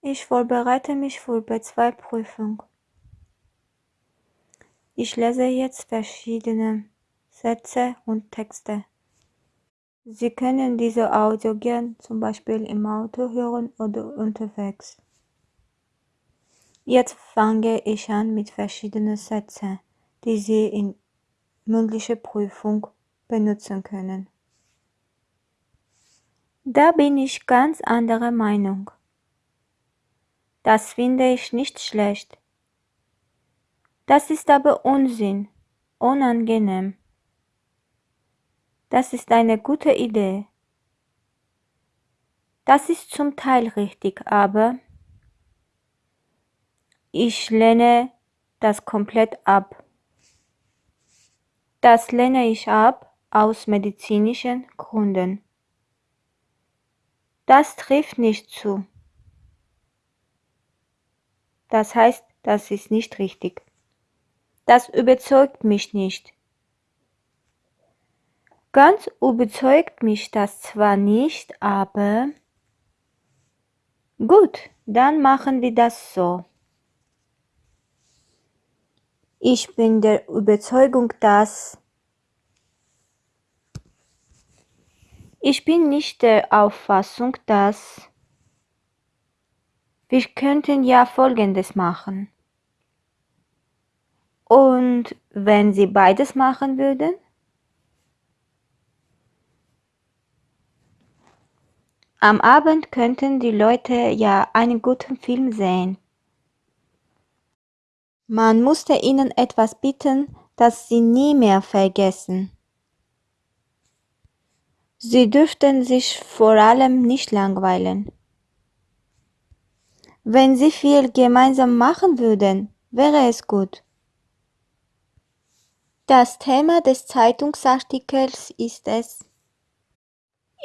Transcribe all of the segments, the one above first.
Ich vorbereite mich für B2-Prüfung. Ich lese jetzt verschiedene Sätze und Texte. Sie können diese Audio gern zum Beispiel im Auto hören oder unterwegs. Jetzt fange ich an mit verschiedenen Sätzen, die Sie in mündlicher Prüfung benutzen können. Da bin ich ganz anderer Meinung. Das finde ich nicht schlecht. Das ist aber Unsinn, unangenehm. Das ist eine gute Idee. Das ist zum Teil richtig, aber ich lehne das komplett ab. Das lehne ich ab aus medizinischen Gründen. Das trifft nicht zu. Das heißt, das ist nicht richtig. Das überzeugt mich nicht. Ganz überzeugt mich das zwar nicht, aber gut, dann machen wir das so. Ich bin der Überzeugung, dass ich bin nicht der Auffassung, dass wir könnten ja Folgendes machen. Und wenn Sie beides machen würden? Am Abend könnten die Leute ja einen guten Film sehen. Man musste ihnen etwas bieten, das sie nie mehr vergessen. Sie dürften sich vor allem nicht langweilen. Wenn Sie viel gemeinsam machen würden, wäre es gut. Das Thema des Zeitungsartikels ist es.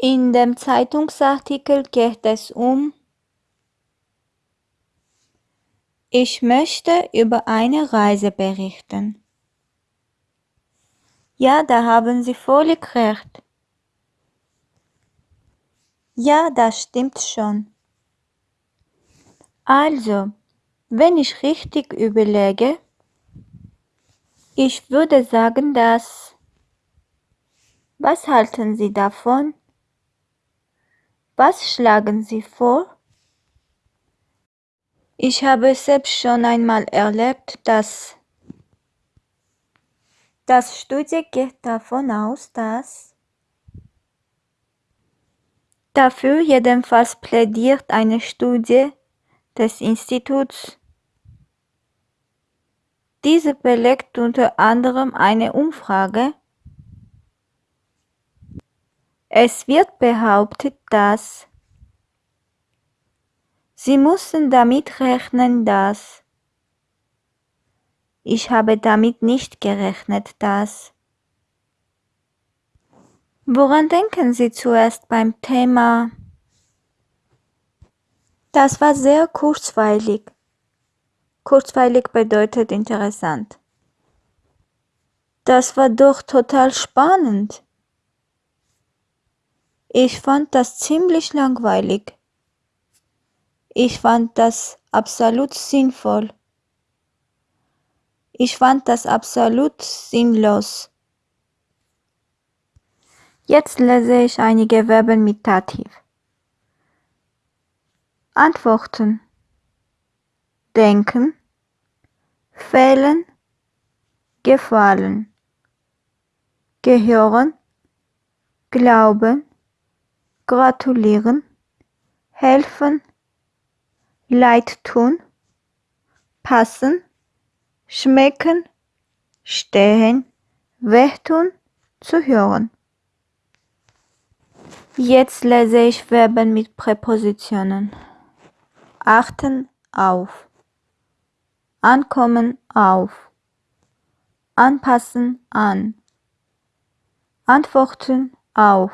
In dem Zeitungsartikel geht es um Ich möchte über eine Reise berichten. Ja, da haben Sie völlig recht. Ja, das stimmt schon. Also, wenn ich richtig überlege, ich würde sagen, dass... Was halten Sie davon? Was schlagen Sie vor? Ich habe selbst schon einmal erlebt, dass das Studie geht davon aus, dass dafür jedenfalls plädiert eine Studie, des Instituts. Diese belegt unter anderem eine Umfrage. Es wird behauptet, dass Sie müssen damit rechnen, dass ich habe damit nicht gerechnet, dass Woran denken Sie zuerst beim Thema das war sehr kurzweilig. Kurzweilig bedeutet interessant. Das war doch total spannend. Ich fand das ziemlich langweilig. Ich fand das absolut sinnvoll. Ich fand das absolut sinnlos. Jetzt lese ich einige Verben mit Dativ. Antworten. Denken, fehlen, gefallen, gehören, glauben, gratulieren, helfen, leid tun, passen, schmecken, stehen, wehtun, zu hören. Jetzt lese ich Verben mit Präpositionen achten auf, ankommen auf, anpassen an, antworten auf,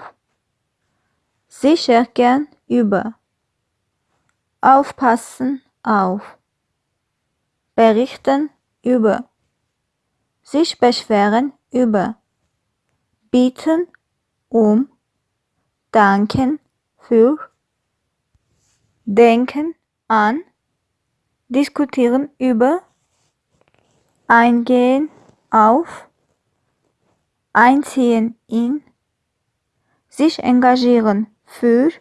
sicher gern über, aufpassen auf, berichten über, sich beschweren über, bieten um, danken für, denken an, diskutieren über, eingehen auf, einziehen in, sich engagieren für,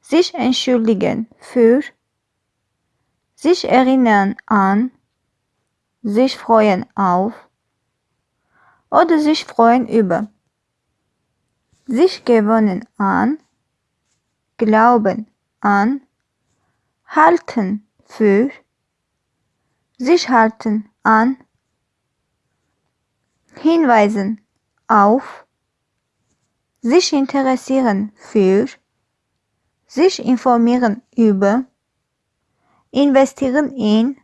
sich entschuldigen für, sich erinnern an, sich freuen auf oder sich freuen über, sich gewöhnen an, glauben an, halten für, sich halten an, hinweisen auf, sich interessieren für, sich informieren über, investieren in,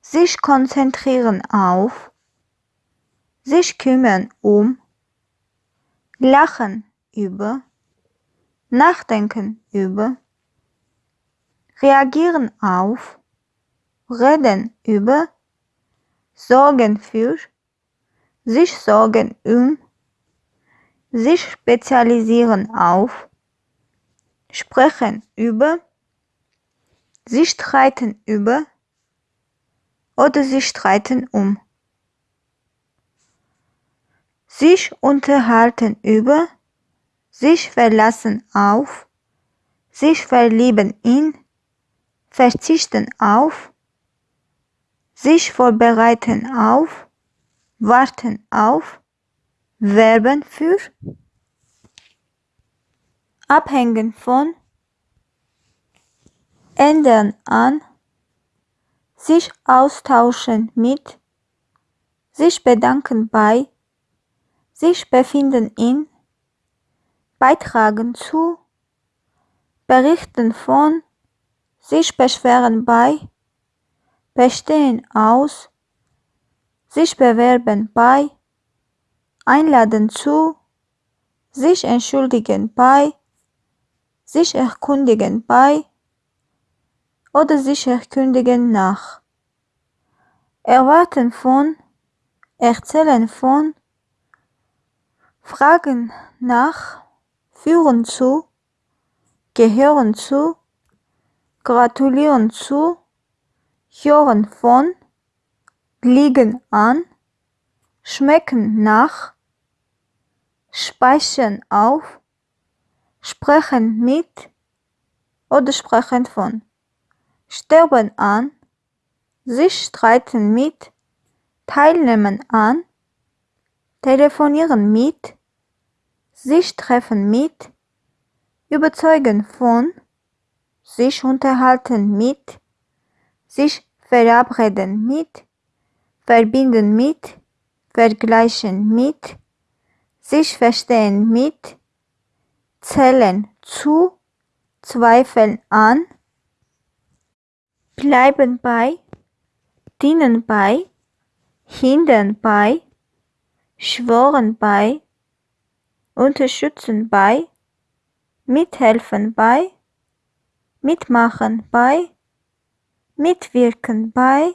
sich konzentrieren auf, sich kümmern um, lachen über, nachdenken über, reagieren auf, reden über, sorgen für, sich sorgen um, sich spezialisieren auf, sprechen über, sie streiten über oder sie streiten um. Sich unterhalten über, sich verlassen auf, sich verlieben in, verzichten auf, sich vorbereiten auf, warten auf, werben für, abhängen von, ändern an, sich austauschen mit, sich bedanken bei, sich befinden in, beitragen zu, berichten von, sich beschweren bei, bestehen aus, sich bewerben bei, einladen zu, sich entschuldigen bei, sich erkundigen bei oder sich erkundigen nach, erwarten von, erzählen von, fragen nach, führen zu, gehören zu, gratulieren zu, hören von, liegen an, schmecken nach, speichern auf, sprechen mit oder sprechen von, sterben an, sich streiten mit, teilnehmen an, telefonieren mit, sich treffen mit, überzeugen von, sich unterhalten mit, sich verabreden mit, verbinden mit, vergleichen mit, sich verstehen mit, zählen zu, zweifeln an, bleiben bei, dienen bei, hindern bei, schworen bei, unterstützen bei, mithelfen bei, mitmachen bei, mitwirken bei,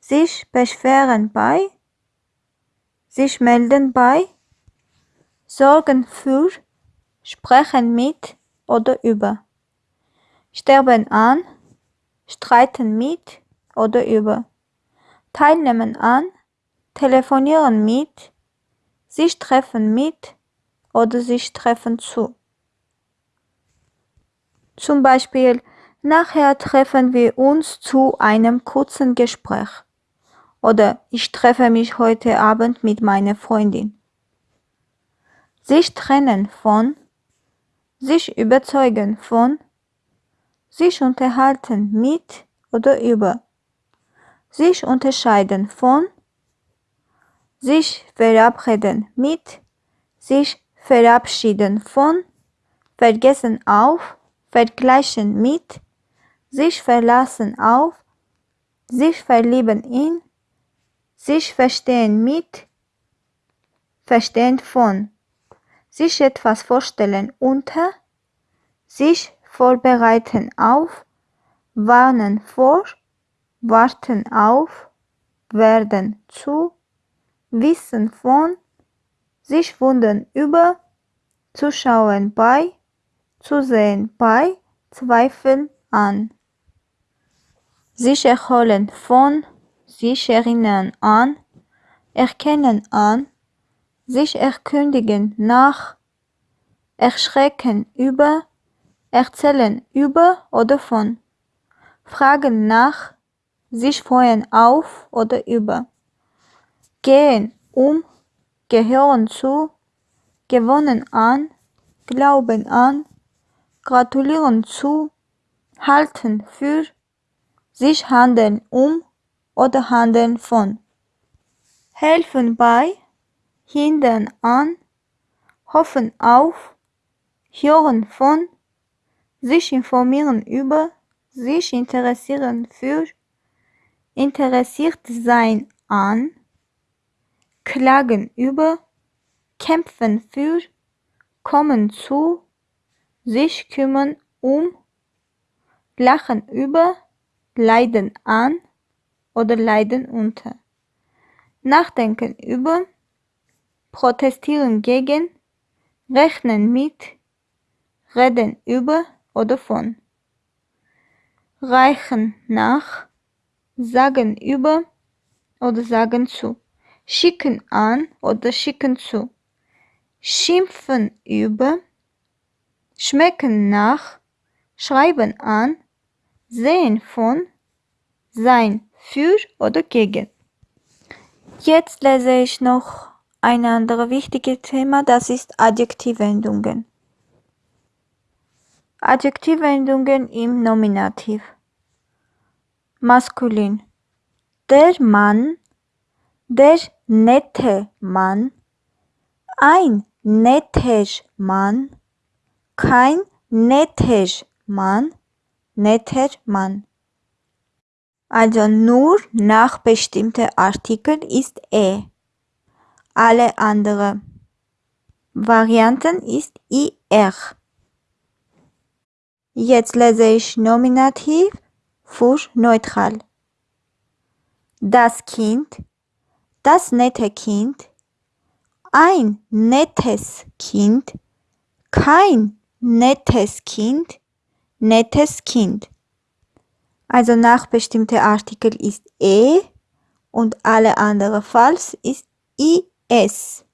sich beschweren bei, sich melden bei, sorgen für, sprechen mit oder über, sterben an, streiten mit oder über, teilnehmen an, telefonieren mit, sich treffen mit oder sich treffen zu. Zum Beispiel, nachher treffen wir uns zu einem kurzen Gespräch. Oder ich treffe mich heute Abend mit meiner Freundin. Sich trennen von, sich überzeugen von, sich unterhalten mit oder über, sich unterscheiden von, sich verabreden mit, sich verabschieden von, vergessen auf, vergleichen mit, sich verlassen auf, sich verlieben in, sich verstehen mit, verstehen von, sich etwas vorstellen unter, sich vorbereiten auf, warnen vor, warten auf, werden zu, wissen von, sich wundern über, zuschauen bei, zusehen bei, zweifeln an. Sich erholen von, sich erinnern an, erkennen an, sich erkündigen nach, erschrecken über, erzählen über oder von, fragen nach, sich freuen auf oder über, gehen um, gehören zu, gewonnen an, glauben an, gratulieren zu, halten für, sich handeln um oder handeln von, helfen bei, hindern an, hoffen auf, hören von, sich informieren über, sich interessieren für, interessiert sein an, klagen über, kämpfen für, kommen zu, sich kümmern um, lachen über, leiden an oder leiden unter, nachdenken über, protestieren gegen, rechnen mit, reden über oder von, reichen nach, sagen über oder sagen zu, schicken an oder schicken zu, schimpfen über, schmecken nach, schreiben an, sehen von, sein für oder gegen. Jetzt lese ich noch ein anderes wichtiges Thema, das ist Adjektivwendungen. Adjektivwendungen im Nominativ. Maskulin. Der Mann, der nette Mann, ein netter Mann, Mann, netter Mann. Also nur nach bestimmten Artikeln ist e. Alle anderen Varianten ist ir. Jetzt lese ich Nominativ für neutral. Das Kind, das nette Kind, ein nettes Kind, kein nettes Kind, nettes Kind. Also nach bestimmter Artikel ist e und alle andere falls ist is.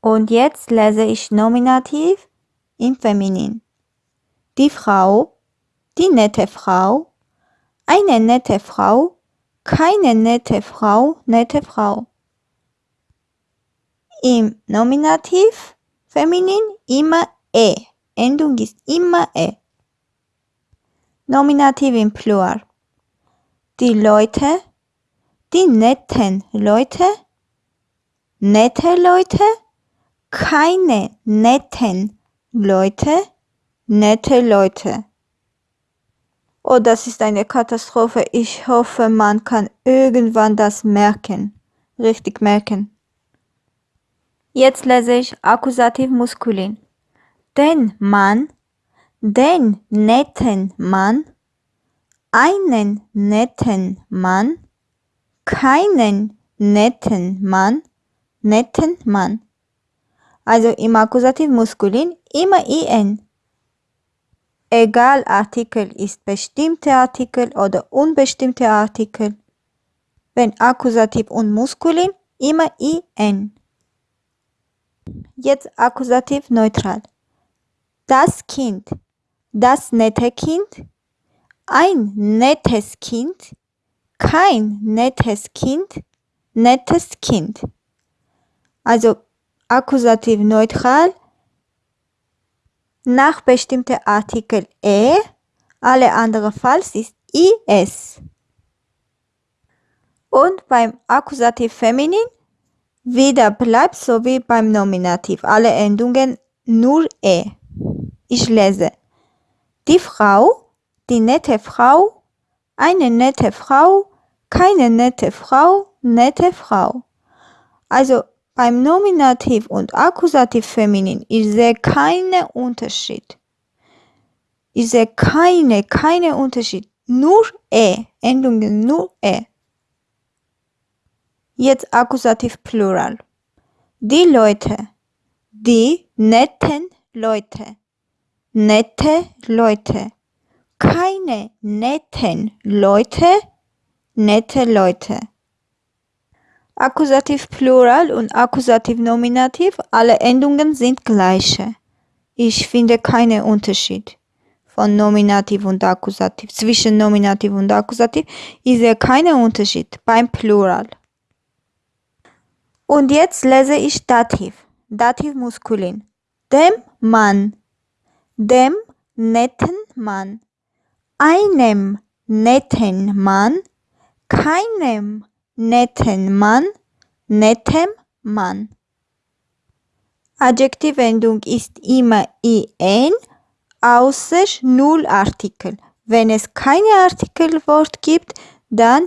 Und jetzt lese ich Nominativ im Feminin. Die Frau, die nette Frau, eine nette Frau, keine nette Frau, nette Frau. Im Nominativ Feminin immer e. Endung ist immer e. Nominativ im Plural. Die Leute, die netten Leute, nette Leute, keine netten Leute, nette Leute. Oh, das ist eine Katastrophe. Ich hoffe, man kann irgendwann das merken. Richtig merken. Jetzt lese ich Akkusativ Muskulin. Den Mann, den netten Mann, einen netten Mann, keinen netten Mann, netten Mann. Also im Akkusativ Muskulin immer in. Egal Artikel ist bestimmte Artikel oder unbestimmte Artikel. Wenn Akkusativ und Muskulin immer in. Jetzt Akkusativ neutral. Das Kind, das nette Kind, ein nettes Kind, kein nettes Kind, nettes Kind. Also Akkusativ neutral nach bestimmten Artikel e, alle anderen falls ist is. Und beim Akkusativ feminin wieder bleibt so wie beim Nominativ. Alle Endungen nur e. Ich lese. Die Frau, die nette Frau, eine nette Frau, keine nette Frau, nette Frau. Also beim Nominativ und Akkusativ feminin, ich sehe keinen Unterschied. Ich sehe keine, keine Unterschied. Nur e, Endungen nur e. Jetzt Akkusativ Plural. Die Leute, die netten Leute, nette Leute. Keine netten Leute, nette Leute. Akkusativ Plural und Akkusativ Nominativ, alle Endungen sind gleiche. Ich finde keinen Unterschied von Nominativ und Akkusativ. Zwischen Nominativ und Akkusativ ich sehe keinen Unterschied beim Plural. Und jetzt lese ich Dativ. Dativ Muskulin. Dem Mann. Dem netten Mann. Einem netten Mann. Keinem netten Mann. Nettem Mann. Adjektivendung ist immer in, außer Nullartikel. Wenn es keine Artikelwort gibt, dann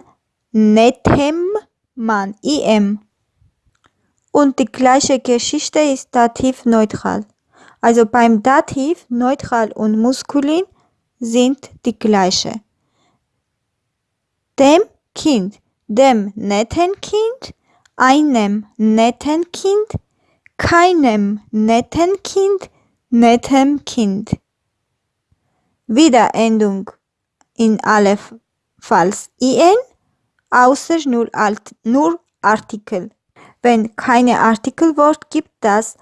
nettem Mann, im. Und die gleiche Geschichte ist Dativ neutral. Also beim Dativ neutral und Muskulin sind die gleiche. Dem Kind, dem netten Kind, einem netten Kind, keinem netten Kind, nettem Kind. Wiederendung in alle Falls in, außer nur, Alt, nur Artikel. Wenn keine Artikelwort gibt, das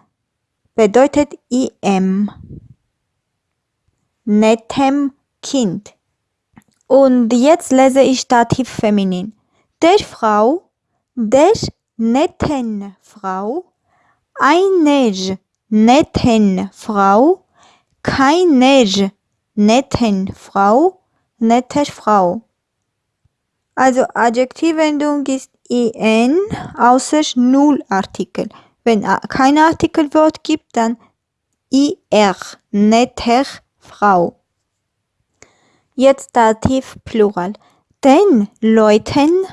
bedeutet im. Nettem Kind. Und jetzt lese ich Dativ feminin. Der Frau, der netten Frau, einer netten Frau, keiner netten Frau, netter Frau. Also Adjektivendung ist in außer Nullartikel. Wenn kein Artikelwort gibt, dann ir, netter Frau. Jetzt Dativ Plural. Den Leuten,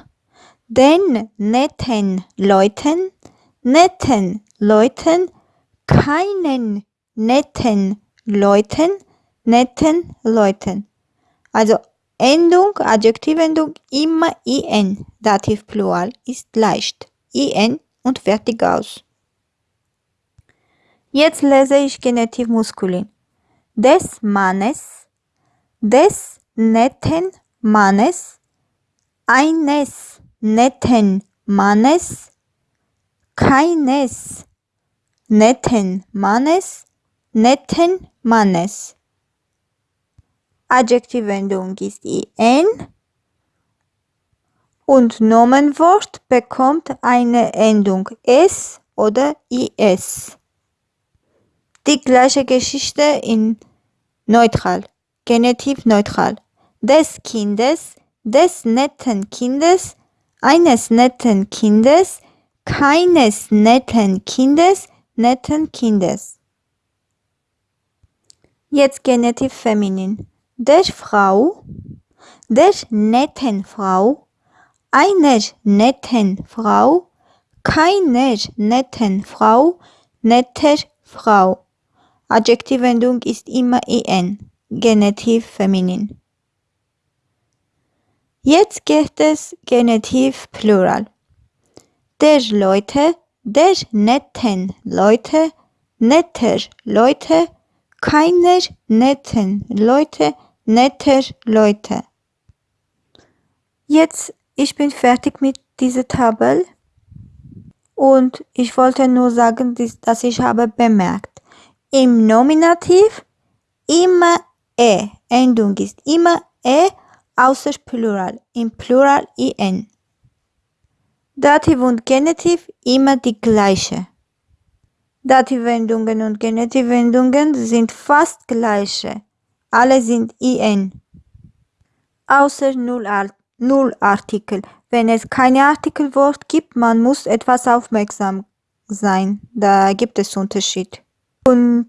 den netten Leuten, netten Leuten, keinen netten Leuten, netten Leuten. Also Endung, Adjektivendung immer in. Dativ Plural ist leicht. in und fertig aus. Jetzt lese ich Genitiv Muskulin. Des Mannes, des netten Mannes, eines netten Mannes, keines netten Mannes, netten Mannes. Adjektivendung ist in und Nomenwort bekommt eine Endung s oder is. Die gleiche Geschichte in neutral, Genitiv neutral. Des Kindes, des netten Kindes, eines netten Kindes, keines netten Kindes, netten Kindes. Jetzt Genitiv feminin. Der Frau, der netten Frau, einer netten Frau, keiner netten Frau, netter Frau. Adjektivendung ist immer en, Genitiv feminin. Jetzt geht es Genitiv Plural der Leute, der netten Leute, netter Leute, keiner netten Leute, netter Leute. Jetzt, ich bin fertig mit dieser Tabelle und ich wollte nur sagen, dass ich habe bemerkt, im Nominativ immer e, Endung ist immer e, außer Plural, im Plural in. Dativ und Genitiv immer die gleiche. Dativwendungen und Genitivwendungen sind fast gleiche. Alle sind in. Außer Nullartikel. Wenn es keine Artikelwort gibt, man muss etwas aufmerksam sein. Da gibt es Unterschied. Und,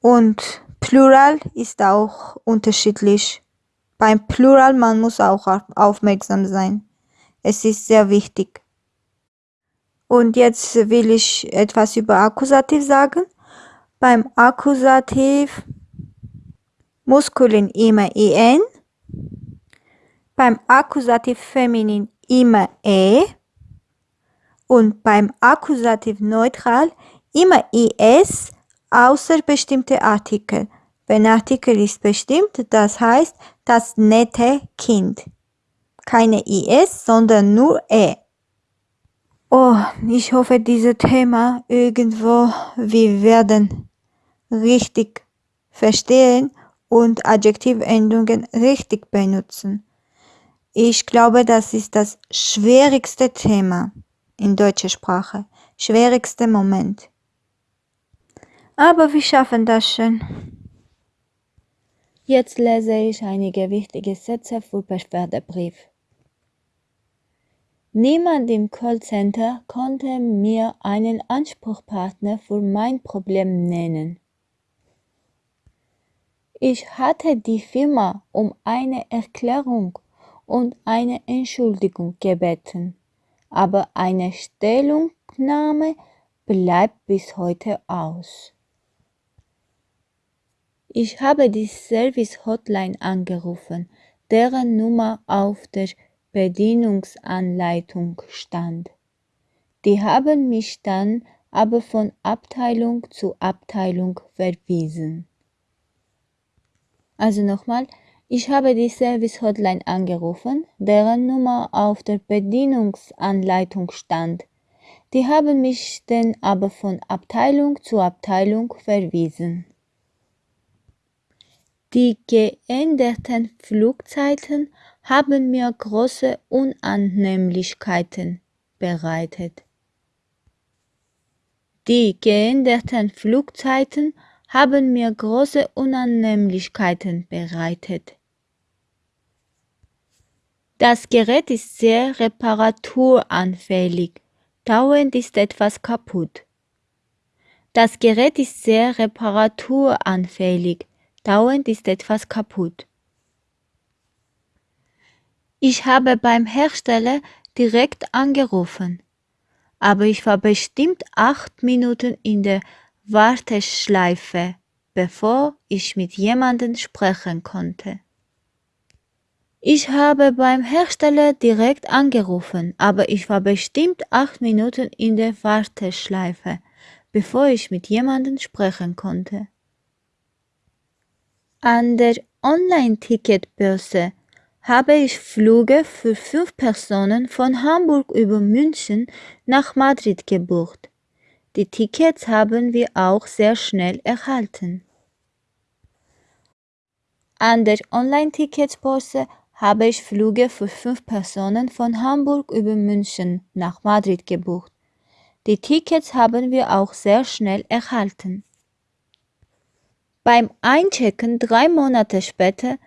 und Plural ist auch unterschiedlich. Beim Plural man muss auch aufmerksam sein. Es ist sehr wichtig. Und jetzt will ich etwas über Akkusativ sagen. Beim Akkusativ Muskulin immer en. Beim Akkusativ feminin immer e. Und beim Akkusativ neutral immer is, außer bestimmte Artikel. Wenn Artikel ist bestimmt, das heißt das nette Kind. Keine IS, sondern nur E. Oh, ich hoffe, dieses Thema irgendwo wir werden richtig verstehen und Adjektivendungen richtig benutzen. Ich glaube, das ist das schwierigste Thema in deutscher Sprache. Schwierigste Moment. Aber wir schaffen das schon. Jetzt lese ich einige wichtige Sätze für Beschwerdebrief. Niemand im Callcenter konnte mir einen Ansprechpartner für mein Problem nennen. Ich hatte die Firma um eine Erklärung und eine Entschuldigung gebeten, aber eine Stellungnahme bleibt bis heute aus. Ich habe die Service Hotline angerufen, deren Nummer auf der Bedienungsanleitung stand. Die haben mich dann aber von Abteilung zu Abteilung verwiesen. Also nochmal, ich habe die Service Hotline angerufen, deren Nummer auf der Bedienungsanleitung stand. Die haben mich dann aber von Abteilung zu Abteilung verwiesen. Die geänderten Flugzeiten haben mir große Unannehmlichkeiten bereitet. Die geänderten Flugzeiten haben mir große Unannehmlichkeiten bereitet. Das Gerät ist sehr reparaturanfällig. Dauernd ist etwas kaputt. Das Gerät ist sehr reparaturanfällig. Dauernd ist etwas kaputt. Ich habe beim Hersteller direkt angerufen, aber ich war bestimmt acht Minuten in der Warteschleife, bevor ich mit jemandem sprechen konnte. Ich habe beim Hersteller direkt angerufen, aber ich war bestimmt acht Minuten in der Warteschleife, bevor ich mit jemandem sprechen konnte. An der Online-Ticketbörse habe ich Flüge für fünf Personen von Hamburg über München nach Madrid gebucht. Die Tickets haben wir auch sehr schnell erhalten. An der Online-Ticketbörse habe ich Flüge für fünf Personen von Hamburg über München nach Madrid gebucht. Die Tickets haben wir auch sehr schnell erhalten. Beim Einchecken drei Monate später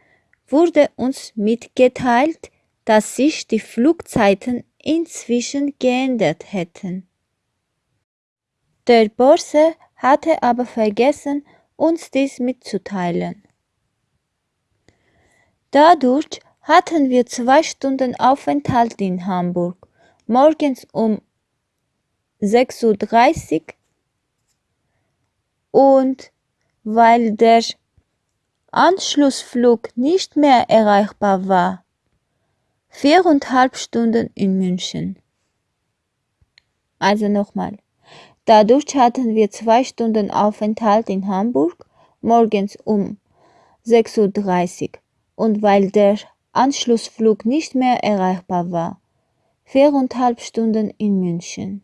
wurde uns mitgeteilt, dass sich die Flugzeiten inzwischen geändert hätten. Der Börse hatte aber vergessen, uns dies mitzuteilen. Dadurch hatten wir zwei Stunden Aufenthalt in Hamburg, morgens um 6.30 Uhr und weil der Anschlussflug nicht mehr erreichbar war, viereinhalb Stunden in München. Also nochmal. Dadurch hatten wir zwei Stunden Aufenthalt in Hamburg, morgens um 6.30 Uhr und weil der Anschlussflug nicht mehr erreichbar war, viereinhalb Stunden in München.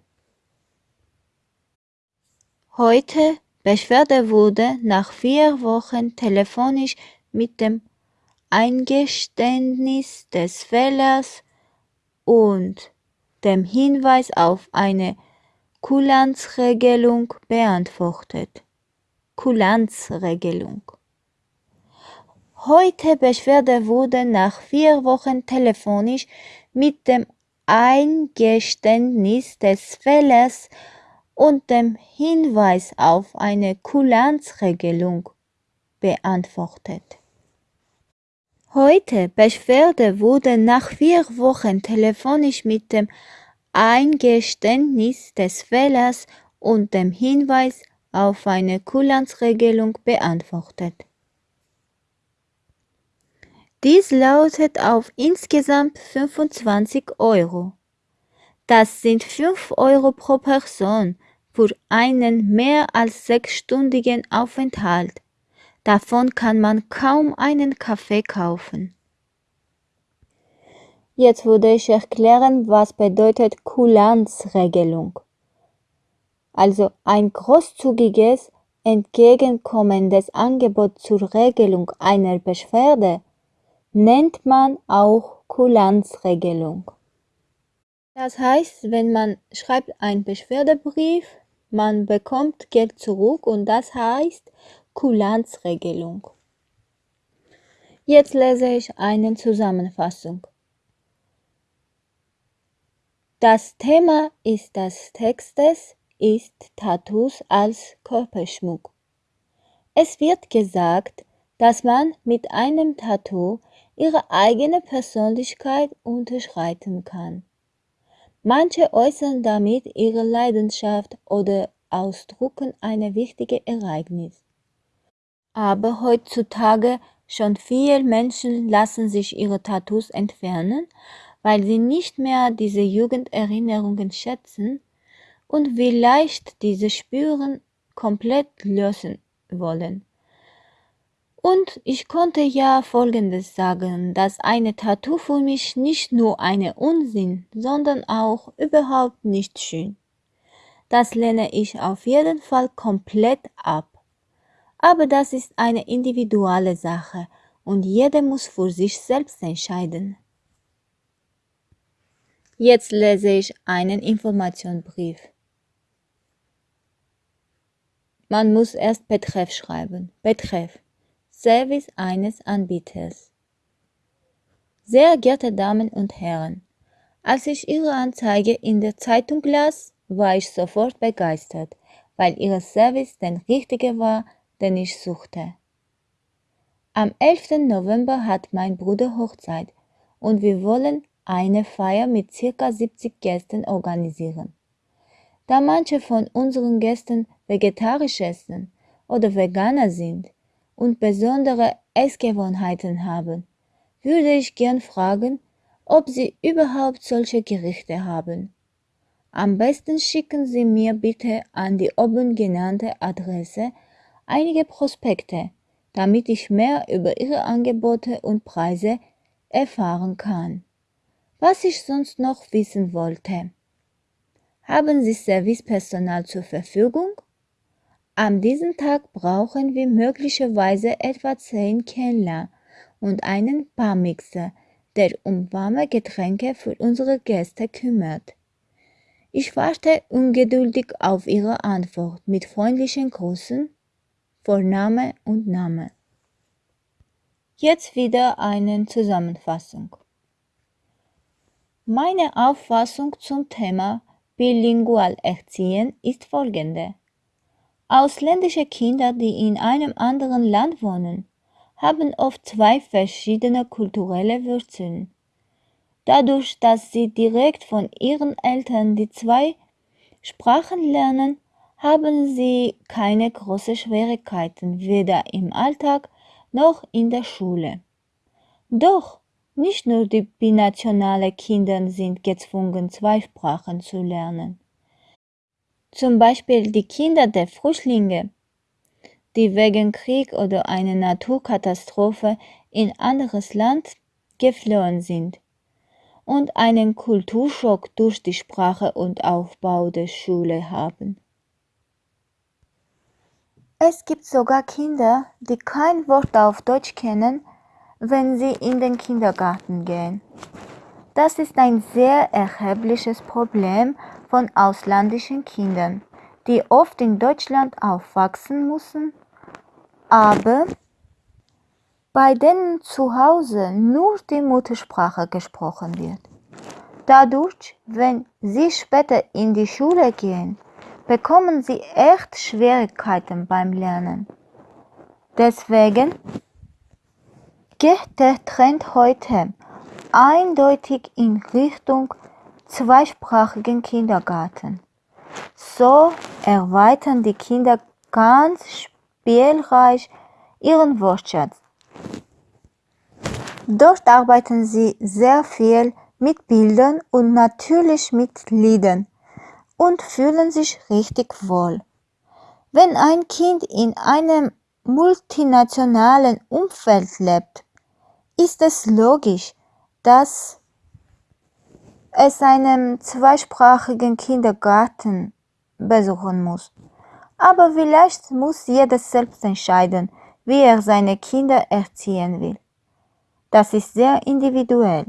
Heute Beschwerde wurde nach vier Wochen telefonisch mit dem Eingeständnis des Fehlers und dem Hinweis auf eine Kulanzregelung beantwortet. Kulanzregelung. Heute Beschwerde wurde nach vier Wochen telefonisch mit dem Eingeständnis des Fehlers und dem Hinweis auf eine Kulanzregelung beantwortet. Heute Beschwerde wurde nach vier Wochen telefonisch mit dem Eingeständnis des Fehlers und dem Hinweis auf eine Kulanzregelung beantwortet. Dies lautet auf insgesamt 25 Euro. Das sind 5 Euro pro Person für einen mehr als sechsstündigen Aufenthalt. Davon kann man kaum einen Kaffee kaufen. Jetzt würde ich erklären, was bedeutet Kulanzregelung. Also ein großzügiges, entgegenkommendes Angebot zur Regelung einer Beschwerde nennt man auch Kulanzregelung. Das heißt, wenn man schreibt einen Beschwerdebrief, man bekommt Geld zurück und das heißt Kulanzregelung. Jetzt lese ich eine Zusammenfassung. Das Thema ist des Textes ist Tattoos als Körperschmuck. Es wird gesagt, dass man mit einem Tattoo ihre eigene Persönlichkeit unterschreiten kann. Manche äußern damit ihre Leidenschaft oder ausdrucken ein wichtiges Ereignis. Aber heutzutage schon viele Menschen lassen sich ihre Tattoos entfernen, weil sie nicht mehr diese Jugenderinnerungen schätzen und vielleicht diese Spüren komplett lösen wollen. Und ich konnte ja Folgendes sagen, dass eine Tattoo für mich nicht nur eine Unsinn, sondern auch überhaupt nicht schön. Das lehne ich auf jeden Fall komplett ab. Aber das ist eine individuelle Sache und jeder muss für sich selbst entscheiden. Jetzt lese ich einen Informationsbrief. Man muss erst Betreff schreiben. Betreff. Service eines Anbieters. Sehr geehrte Damen und Herren, als ich Ihre Anzeige in der Zeitung las, war ich sofort begeistert, weil Ihr Service der richtige war, den ich suchte. Am 11. November hat mein Bruder Hochzeit und wir wollen eine Feier mit circa 70 Gästen organisieren. Da manche von unseren Gästen vegetarisch essen oder Veganer sind, und besondere Essgewohnheiten haben, würde ich gern fragen, ob Sie überhaupt solche Gerichte haben. Am besten schicken Sie mir bitte an die oben genannte Adresse einige Prospekte, damit ich mehr über Ihre Angebote und Preise erfahren kann. Was ich sonst noch wissen wollte. Haben Sie Servicepersonal zur Verfügung? An diesem Tag brauchen wir möglicherweise etwa 10 Kellner und einen Barmixer, der um warme Getränke für unsere Gäste kümmert. Ich warte ungeduldig auf Ihre Antwort mit freundlichen Grüßen, Vorname und Name. Jetzt wieder eine Zusammenfassung. Meine Auffassung zum Thema Bilingual Erziehen ist folgende. Ausländische Kinder, die in einem anderen Land wohnen, haben oft zwei verschiedene kulturelle Wurzeln. Dadurch, dass sie direkt von ihren Eltern die zwei Sprachen lernen, haben sie keine großen Schwierigkeiten, weder im Alltag noch in der Schule. Doch nicht nur die binationale Kinder sind gezwungen, zwei Sprachen zu lernen. Zum Beispiel die Kinder der Flüchtlinge, die wegen Krieg oder einer Naturkatastrophe in anderes Land geflohen sind und einen Kulturschock durch die Sprache und Aufbau der Schule haben. Es gibt sogar Kinder, die kein Wort auf Deutsch kennen, wenn sie in den Kindergarten gehen. Das ist ein sehr erhebliches Problem von ausländischen Kindern, die oft in Deutschland aufwachsen müssen, aber bei denen zu Hause nur die Muttersprache gesprochen wird. Dadurch, wenn sie später in die Schule gehen, bekommen sie echt Schwierigkeiten beim Lernen. Deswegen geht der Trend heute eindeutig in Richtung zweisprachigen Kindergarten. So erweitern die Kinder ganz spielreich ihren Wortschatz. Dort arbeiten sie sehr viel mit Bildern und natürlich mit Liedern und fühlen sich richtig wohl. Wenn ein Kind in einem multinationalen Umfeld lebt, ist es logisch, dass es einen zweisprachigen Kindergarten besuchen muss. Aber vielleicht muss jeder selbst entscheiden, wie er seine Kinder erziehen will. Das ist sehr individuell.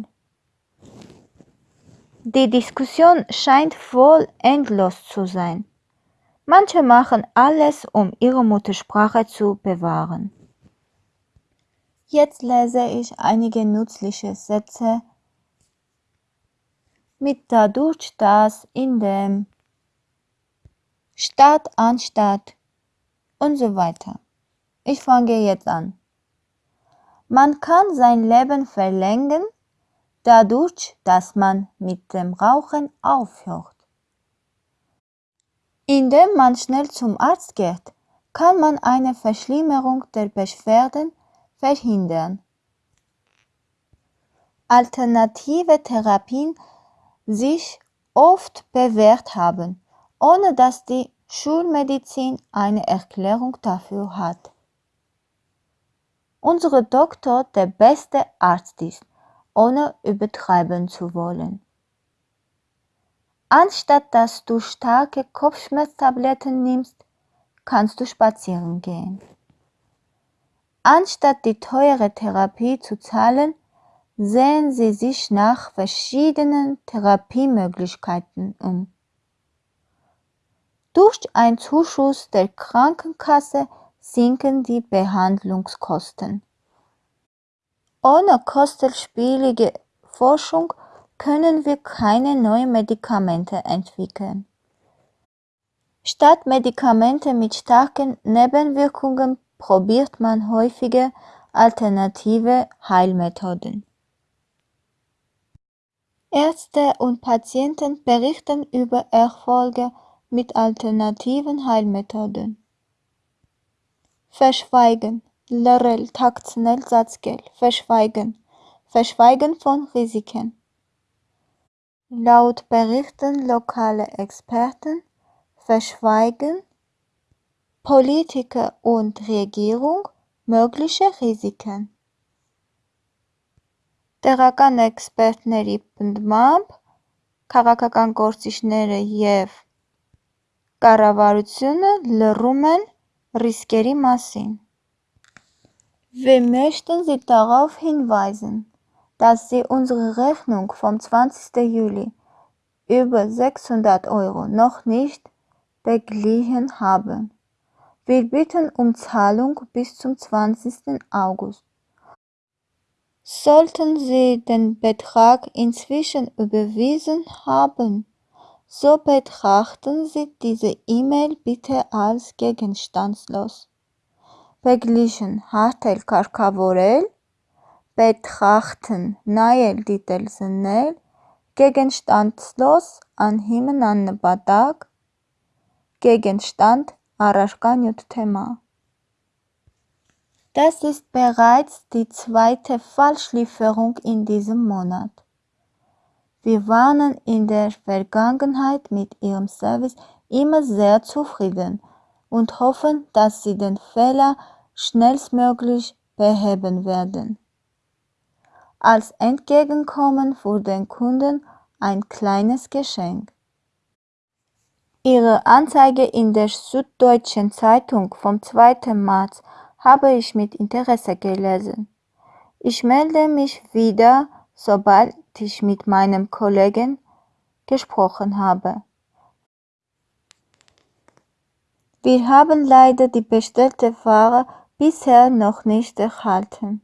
Die Diskussion scheint wohl endlos zu sein. Manche machen alles, um ihre Muttersprache zu bewahren. Jetzt lese ich einige nützliche Sätze mit dadurch, dass, in dem, statt, anstatt und so weiter. Ich fange jetzt an. Man kann sein Leben verlängern, dadurch, dass man mit dem Rauchen aufhört. Indem man schnell zum Arzt geht, kann man eine Verschlimmerung der Beschwerden verhindern. Alternative Therapien sich oft bewährt haben, ohne dass die Schulmedizin eine Erklärung dafür hat. Unsere Doktor der beste Arzt ist, ohne übertreiben zu wollen. Anstatt dass du starke Kopfschmerztabletten nimmst, kannst du spazieren gehen. Anstatt die teure Therapie zu zahlen, sehen Sie sich nach verschiedenen Therapiemöglichkeiten um. Durch einen Zuschuss der Krankenkasse sinken die Behandlungskosten. Ohne kostenspielige Forschung können wir keine neuen Medikamente entwickeln. Statt Medikamente mit starken Nebenwirkungen probiert man häufige alternative Heilmethoden. Ärzte und Patienten berichten über Erfolge mit alternativen Heilmethoden. Verschweigen. Lorel Taktsnell Satzgel. Verschweigen. Verschweigen von Risiken. Laut berichten lokale Experten verschweigen Politiker und Regierung mögliche Risiken։ Տեղական էքսպերտների պնդմամբ քաղաքական գործիչները և կառավարությունը լռում են Riskերի մասին. Wir möchten Sie darauf hinweisen, dass Sie unsere Rechnung vom 20. Juli über 600 Euro noch nicht beglichen haben. Wir bitten um Zahlung bis zum 20. August. Sollten Sie den Betrag inzwischen überwiesen haben, so betrachten Sie diese E-Mail bitte als gegenstandslos. Beglichen Hartel Karkavorel betrachten Nael Ditelsenel gegenstandslos an Himmel an Badag, Gegenstand Haraschgan Thema. Das ist bereits die zweite Falschlieferung in diesem Monat. Wir waren in der Vergangenheit mit Ihrem Service immer sehr zufrieden und hoffen, dass Sie den Fehler schnellstmöglich beheben werden. Als Entgegenkommen für den Kunden ein kleines Geschenk. Ihre Anzeige in der Süddeutschen Zeitung vom 2. März habe ich mit Interesse gelesen. Ich melde mich wieder, sobald ich mit meinem Kollegen gesprochen habe. Wir haben leider die bestellte Ware bisher noch nicht erhalten.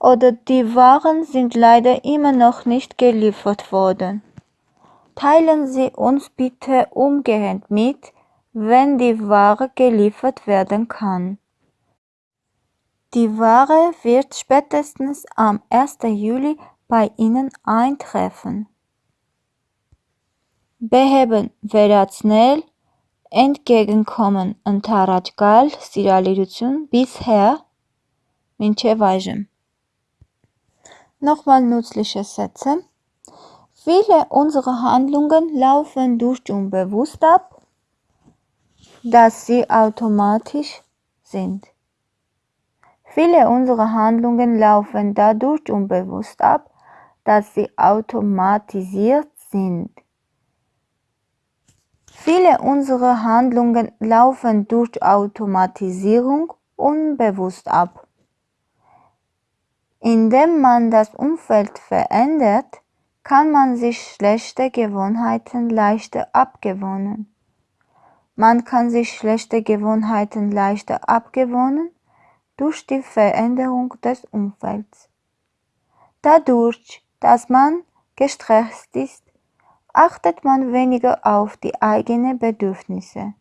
Oder die Waren sind leider immer noch nicht geliefert worden. Teilen Sie uns bitte umgehend mit, wenn die Ware geliefert werden kann. Die Ware wird spätestens am 1. Juli bei Ihnen eintreffen. Beheben վերացնել entgegenkommen ընդառաջ գալ սիրալիրություն bisher մինչև այժմ Nochmal nützliche Sätze Viele unserer Handlungen laufen durch unbewusst ab. dass sie automatisch sind. Viele unserer Handlungen laufen dadurch unbewusst ab, dass sie automatisiert sind. Viele unserer Handlungen laufen durch Automatisierung unbewusst ab. Indem man das Umfeld verändert, kann man sich schlechte Gewohnheiten leichter abgewöhnen. Man kann sich schlechte Gewohnheiten leichter abgewöhnen durch die Veränderung des Umfelds. Dadurch, dass man gestresst ist, achtet man weniger auf die eigenen Bedürfnisse.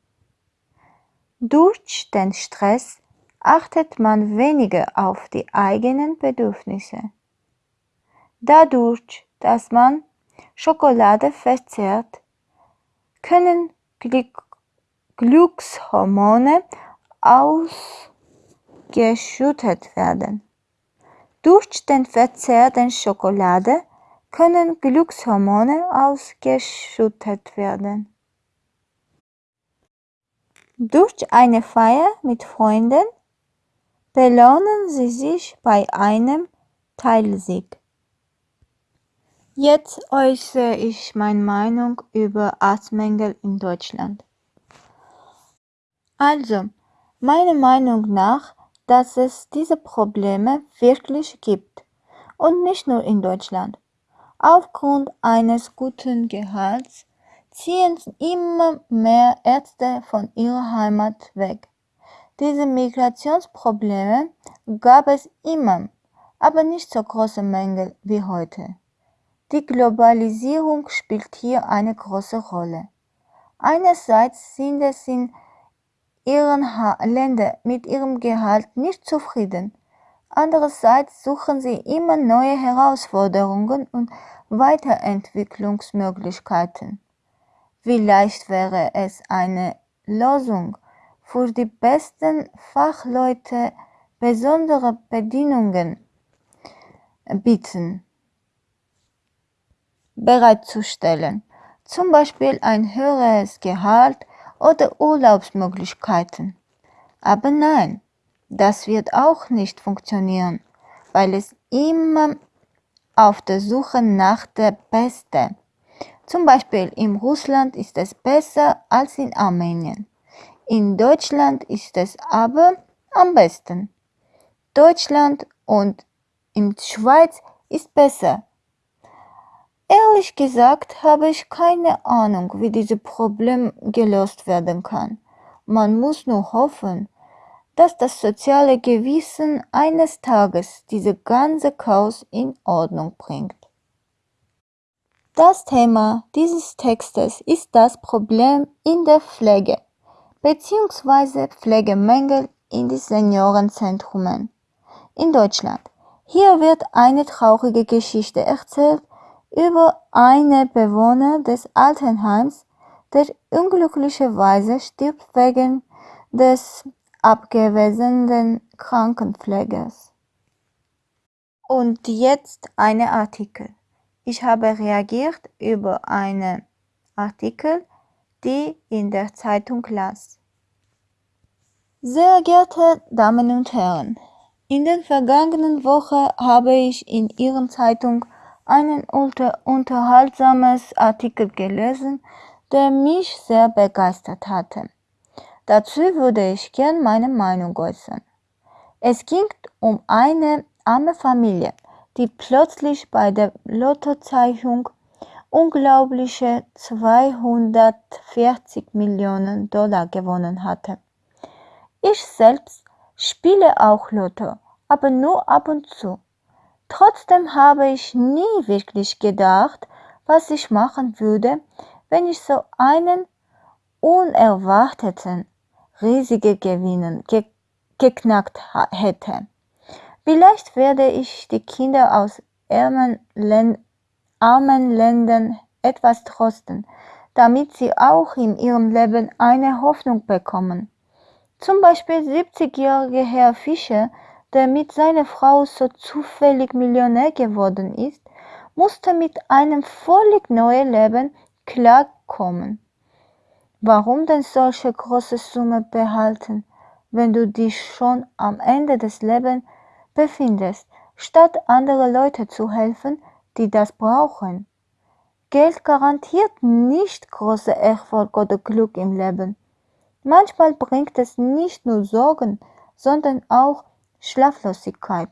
Durch den Stress achtet man weniger auf die eigenen Bedürfnisse. Dadurch, dass man Schokolade verzehrt, können Glück Glückshormone ausgeschüttet werden. Durch den Verzehr der Schokolade können Glückshormone ausgeschüttet werden. Durch eine Feier mit Freunden belohnen Sie sich bei einem Teilsieg. Jetzt äußere ich meine Meinung über Arztmängel in Deutschland. Also, meiner Meinung nach, dass es diese Probleme wirklich gibt und nicht nur in Deutschland. Aufgrund eines guten Gehalts ziehen immer mehr Ärzte von ihrer Heimat weg. Diese Migrationsprobleme gab es immer, aber nicht so große Mängel wie heute. Die Globalisierung spielt hier eine große Rolle. Einerseits sind es in ihren Ländern mit ihrem Gehalt nicht zufrieden. Andererseits suchen sie immer neue Herausforderungen und Weiterentwicklungsmöglichkeiten. Vielleicht wäre es eine Lösung, für die besten Fachleute besondere Bedingungen bieten, bereitzustellen, zum Beispiel ein höheres Gehalt oder Urlaubsmöglichkeiten. Aber nein, das wird auch nicht funktionieren, weil es immer auf der Suche nach der Beste. Zum Beispiel in Russland ist es besser als in Armenien. In Deutschland ist es aber am besten. Deutschland und in Schweiz ist besser Ehrlich gesagt habe ich keine Ahnung, wie dieses Problem gelöst werden kann. Man muss nur hoffen, dass das soziale Gewissen eines Tages diese ganze Chaos in Ordnung bringt. Das Thema dieses Textes ist das Problem in der Pflege bzw. Pflegemängel in den Seniorenzentrumen in Deutschland. Hier wird eine traurige Geschichte erzählt, über einen Bewohner des Altenheims, der unglücklicherweise stirbt wegen des abgewesenen Krankenpflegers. Und jetzt eine Artikel. Ich habe reagiert über einen Artikel, die in der Zeitung las. Sehr geehrte Damen und Herren, in den vergangenen Wochen habe ich in Ihren Zeitung einen unter unterhaltsames Artikel gelesen, der mich sehr begeistert hatte. Dazu würde ich gern meine Meinung äußern. Es ging um eine arme Familie, die plötzlich bei der Lottozeichnung unglaubliche 240 Millionen Dollar gewonnen hatte. Ich selbst spiele auch Lotto, aber nur ab und zu. Trotzdem habe ich nie wirklich gedacht, was ich machen würde, wenn ich so einen unerwarteten, riesigen Gewinn ge geknackt hätte. Vielleicht werde ich die Kinder aus armen, Län armen Ländern etwas trosten, damit sie auch in ihrem Leben eine Hoffnung bekommen. Zum Beispiel 70-jährige Herr Fischer mit seiner Frau so zufällig Millionär geworden ist, musste mit einem völlig neuen Leben klarkommen. Warum denn solche große Summe behalten, wenn du dich schon am Ende des Lebens befindest, statt andere Leute zu helfen, die das brauchen? Geld garantiert nicht große Erfolg oder Glück im Leben. Manchmal bringt es nicht nur Sorgen, sondern auch Schlaflosigkeit.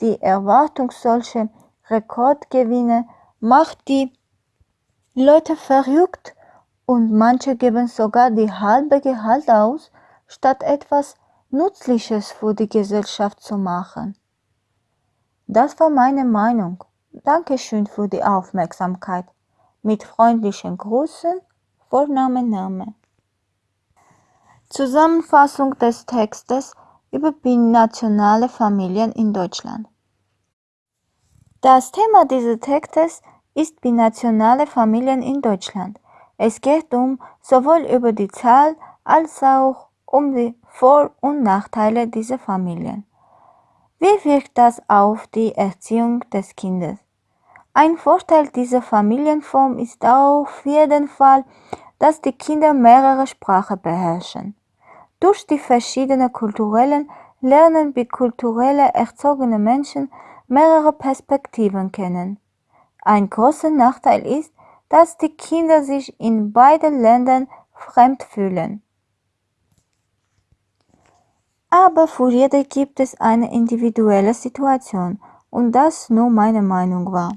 Die Erwartung solcher Rekordgewinne macht die Leute verrückt und manche geben sogar die halbe Gehalt aus, statt etwas Nützliches für die Gesellschaft zu machen. Das war meine Meinung. Dankeschön für die Aufmerksamkeit. Mit freundlichen Grüßen, Vorname, Name. Zusammenfassung des Textes über binationale Familien in Deutschland. Das Thema dieses Textes ist binationale Familien in Deutschland. Es geht um sowohl über die Zahl als auch um die Vor- und Nachteile dieser Familien. Wie wirkt das auf die Erziehung des Kindes? Ein Vorteil dieser Familienform ist auf jeden Fall, dass die Kinder mehrere Sprachen beherrschen. Durch die verschiedenen kulturellen lernen bikulturell erzogene Menschen mehrere Perspektiven kennen. Ein großer Nachteil ist, dass die Kinder sich in beiden Ländern fremd fühlen. Aber für jede gibt es eine individuelle Situation und das nur meine Meinung war.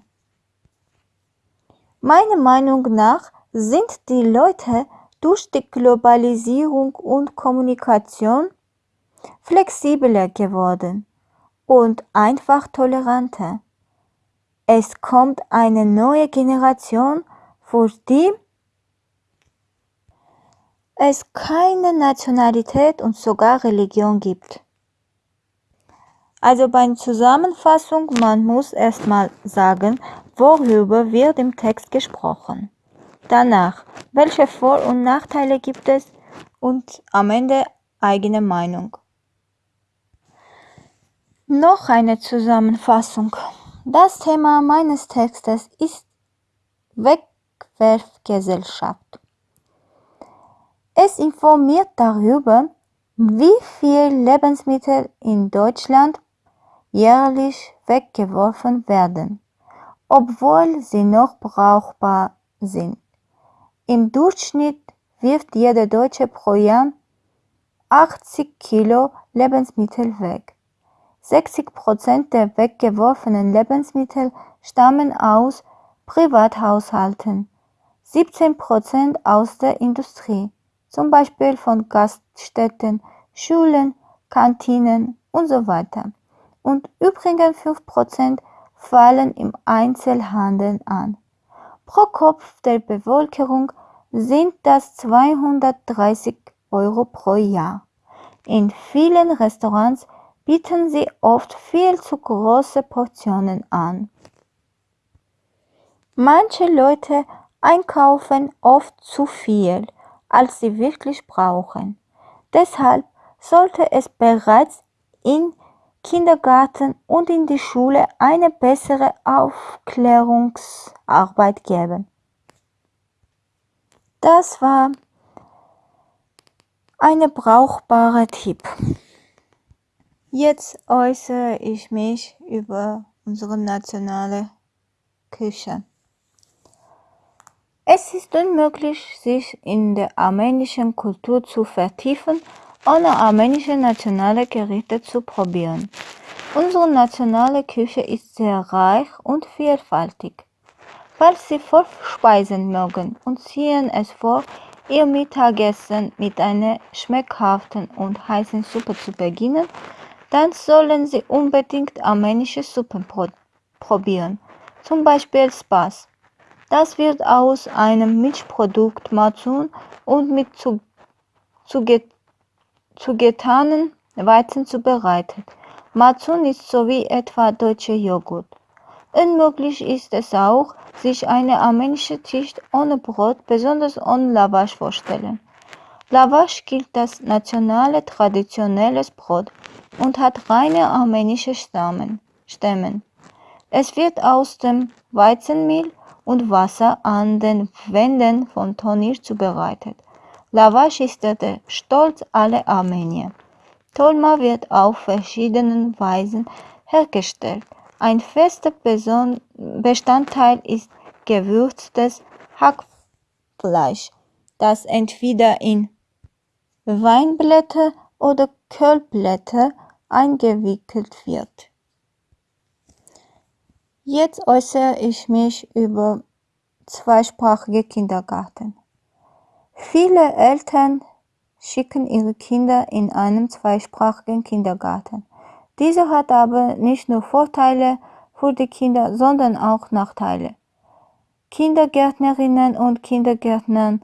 Meiner Meinung nach sind die Leute durch die Globalisierung und Kommunikation flexibler geworden und einfach toleranter. Es kommt eine neue Generation, für die es keine Nationalität und sogar Religion gibt. Also bei Zusammenfassung, man muss erstmal sagen, worüber wird im Text gesprochen. Danach, welche Vor- und Nachteile gibt es und am Ende eigene Meinung. Noch eine Zusammenfassung. Das Thema meines Textes ist Wegwerfgesellschaft. Es informiert darüber, wie viel Lebensmittel in Deutschland jährlich weggeworfen werden, obwohl sie noch brauchbar sind. Im Durchschnitt wirft jeder Deutsche pro Jahr 80 Kilo Lebensmittel weg. 60 Prozent der weggeworfenen Lebensmittel stammen aus Privathaushalten, 17 Prozent aus der Industrie zum Beispiel von Gaststätten, Schulen, Kantinen und so weiter. Und übrigens 5% fallen im Einzelhandel an. Pro Kopf der Bevölkerung sind das 230 Euro pro Jahr. In vielen Restaurants bieten sie oft viel zu große Portionen an. Manche Leute einkaufen oft zu viel als sie wirklich brauchen. Deshalb sollte es bereits im Kindergarten und in der Schule eine bessere Aufklärungsarbeit geben. Das war ein brauchbarer Tipp. Jetzt äußere ich mich über unsere nationale Küche. Es ist unmöglich, sich in der armenischen Kultur zu vertiefen, ohne armenische nationale Gerichte zu probieren. Unsere nationale Küche ist sehr reich und vielfältig. Falls Sie Vorspeisen mögen und ziehen es vor, Ihr Mittagessen mit einer schmeckhaften und heißen Suppe zu beginnen, dann sollen Sie unbedingt armenische Suppen probieren, zum Beispiel Spas. Das wird aus einem Milchprodukt Mazun und mit zugetanen Weizen zubereitet. Mazun ist so wie etwa deutscher Joghurt. Unmöglich ist es auch, sich eine armenische Tisch ohne Brot, besonders ohne Lavash vorstellen. Lavash gilt als nationale traditionelles Brot und hat reine armenische Stammen. Es wird aus dem Weizenmehl und Wasser an den Wänden von Tonir zubereitet. Lavash ist der Stolz aller Armenier. Tolma wird auf verschiedenen Weisen hergestellt. Ein fester Bestandteil ist gewürztes Hackfleisch, das entweder in Weinblätter oder Kölblätter eingewickelt wird. Jetzt äußere ich mich über zweisprachige Kindergarten. Viele Eltern schicken ihre Kinder in einen zweisprachigen Kindergarten. Dieser hat aber nicht nur Vorteile für die Kinder, sondern auch Nachteile. Kindergärtnerinnen und Kindergärtner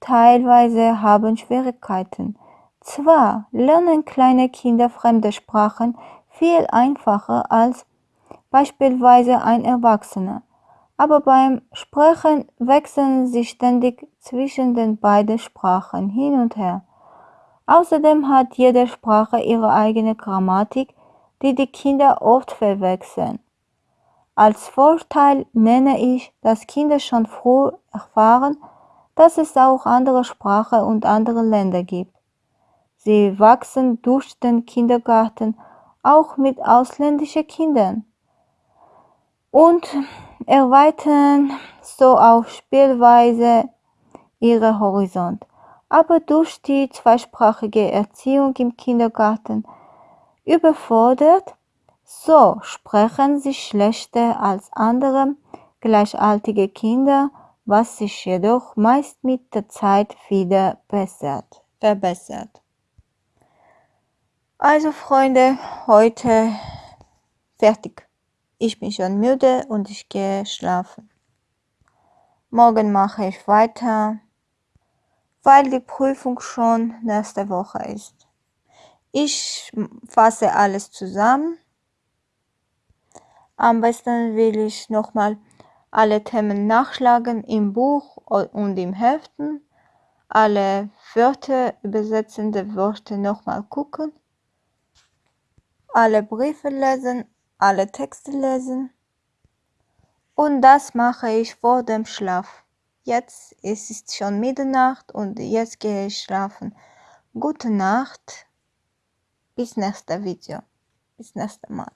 teilweise haben Schwierigkeiten. Zwar lernen kleine Kinder fremde Sprachen viel einfacher als beispielsweise ein Erwachsener. Aber beim Sprechen wechseln sie ständig zwischen den beiden Sprachen hin und her. Außerdem hat jede Sprache ihre eigene Grammatik, die die Kinder oft verwechseln. Als Vorteil nenne ich, dass Kinder schon früh erfahren, dass es auch andere Sprachen und andere Länder gibt. Sie wachsen durch den Kindergarten auch mit ausländischen Kindern und erweitern so auf Spielweise ihre Horizont. Aber durch die zweisprachige Erziehung im Kindergarten überfordert, so sprechen sie schlechter als andere gleichaltige Kinder, was sich jedoch meist mit der Zeit wieder bessert, verbessert. Also Freunde, heute fertig. Ich bin schon müde und ich gehe schlafen. Morgen mache ich weiter, weil die Prüfung schon nächste Woche ist. Ich fasse alles zusammen. Am besten will ich nochmal alle Themen nachschlagen im Buch und im Heften, alle Wörter, übersetzende Wörter nochmal gucken, alle Briefe lesen alle Texte lesen. Und das mache ich vor dem Schlaf. Jetzt ist es schon Mitternacht und jetzt gehe ich schlafen. Gute Nacht. Bis nächste Video. Bis nächste Mal.